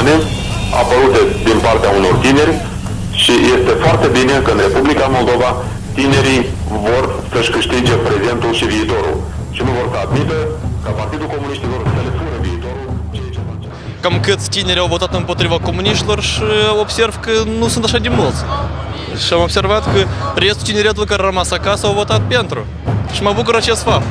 umane apărute din partea unor tineri și este foarte bine că în Republica Moldova tinerii vor să-și câștige prezentul și viitorul și nu vor să admită ca Partidul Comuniștilor să le fure viitorul, ceea ce face. cam câți tineri au votat împotriva comuniștilor și observ că nu sunt așa de mulți. Și am observat că restul tineretului care a rămas acasă au votat pentru. Și mă bucur acest fapt.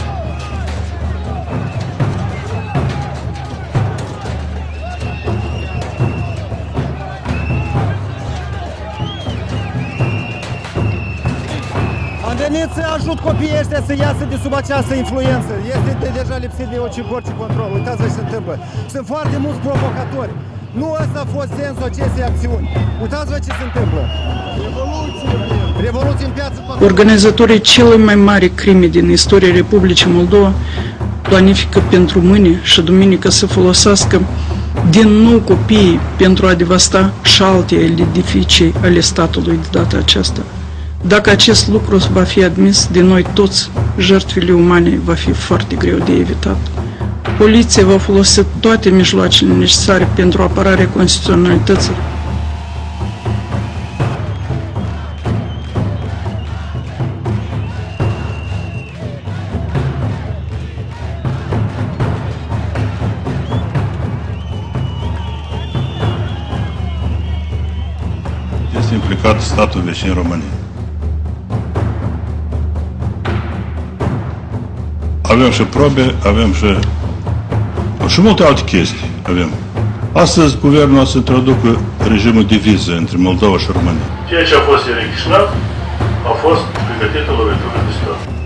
Venit să ajut copiii ăștia să iasă de sub această influență. Este de, deja lipsit de orice, orice control. Uitați-vă ce se întâmplă. Sunt foarte mulți provocatori. Nu ăsta a fost sensul acestei acțiuni. Uitați-vă ce se întâmplă. Revoluție! Revoluție în piață. toată- Organizatorii cele mai mari crime din istoria Republicii Moldova planifică pentru mâine și duminică să folosească din nou copiii pentru a devasta și alte edificii ale statului de data aceasta. Dacă acest lucru va fi admis de noi toți, jertfele umane va fi foarte greu de evitat. Poliția va folosi toate mijloacele necesare pentru apărarea constituționalității este implicat statul vecin României. Avem și probe, avem și, și multe alte chestii. Avem. Astăzi, guvernul o să introducă regimul de viză între Moldova și România. Ceea ce a fost în Chișinău a fost pregătită lovitură de stat.